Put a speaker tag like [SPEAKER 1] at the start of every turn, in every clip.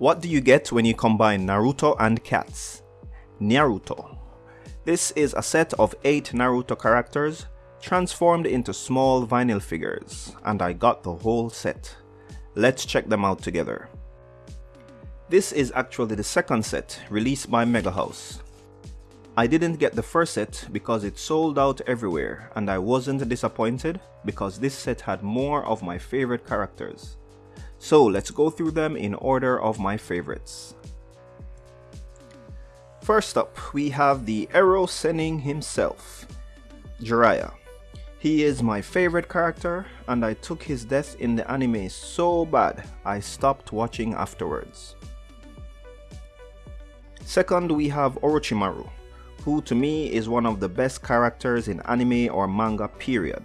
[SPEAKER 1] What do you get when you combine Naruto and cats? Nyaruto. This is a set of 8 Naruto characters transformed into small vinyl figures and I got the whole set. Let's check them out together. This is actually the second set released by Mega House. I didn't get the first set because it sold out everywhere and I wasn't disappointed because this set had more of my favorite characters. So let's go through them in order of my favorites. First up, we have the Ero-Sennin himself, Jiraiya. He is my favorite character and I took his death in the anime so bad I stopped watching afterwards. Second, we have Orochimaru, who to me is one of the best characters in anime or manga period.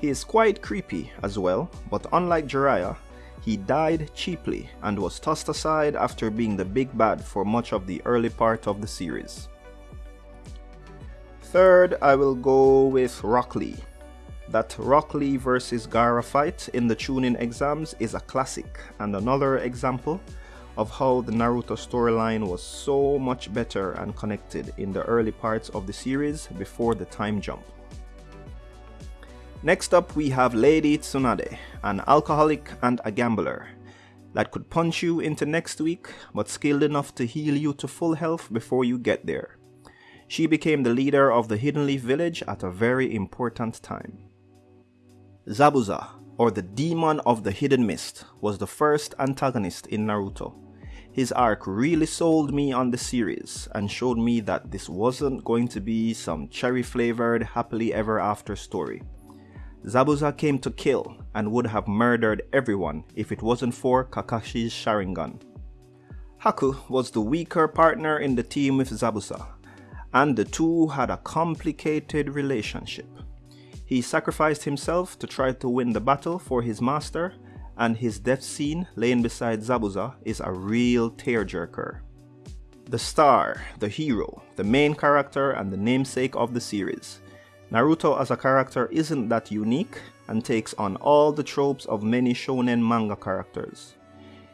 [SPEAKER 1] He is quite creepy as well, but unlike Jiraiya, he died cheaply and was tossed aside after being the big bad for much of the early part of the series. Third, I will go with Rock Lee. That Rock Lee versus Gaara fight in the Chunin exams is a classic and another example of how the Naruto storyline was so much better and connected in the early parts of the series before the time jump. Next up we have Lady Tsunade, an alcoholic and a gambler that could punch you into next week but skilled enough to heal you to full health before you get there. She became the leader of the Hidden Leaf Village at a very important time. Zabuza, or the Demon of the Hidden Mist, was the first antagonist in Naruto. His arc really sold me on the series and showed me that this wasn't going to be some cherry flavored happily ever after story. Zabuza came to kill and would have murdered everyone if it wasn't for Kakashi's Sharingan. Haku was the weaker partner in the team with Zabuza, and the two had a complicated relationship. He sacrificed himself to try to win the battle for his master, and his death scene laying beside Zabuza is a real tearjerker. The star, the hero, the main character and the namesake of the series. Naruto as a character isn't that unique and takes on all the tropes of many shonen manga characters.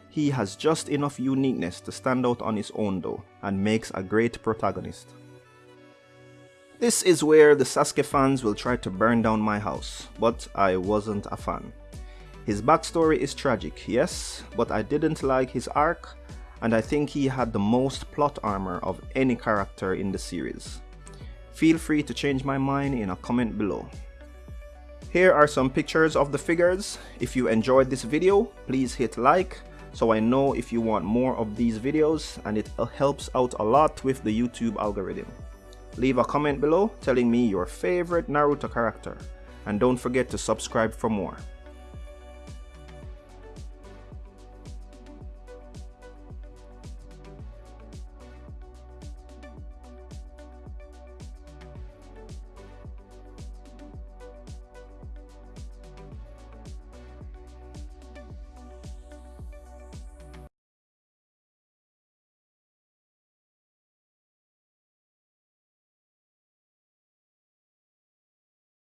[SPEAKER 1] He has just enough uniqueness to stand out on his own though and makes a great protagonist. This is where the Sasuke fans will try to burn down my house, but I wasn't a fan. His backstory is tragic, yes, but I didn't like his arc and I think he had the most plot armor of any character in the series. Feel free to change my mind in a comment below. Here are some pictures of the figures. If you enjoyed this video, please hit like so I know if you want more of these videos and it helps out a lot with the YouTube algorithm. Leave a comment below telling me your favorite Naruto character and don't forget to subscribe for more.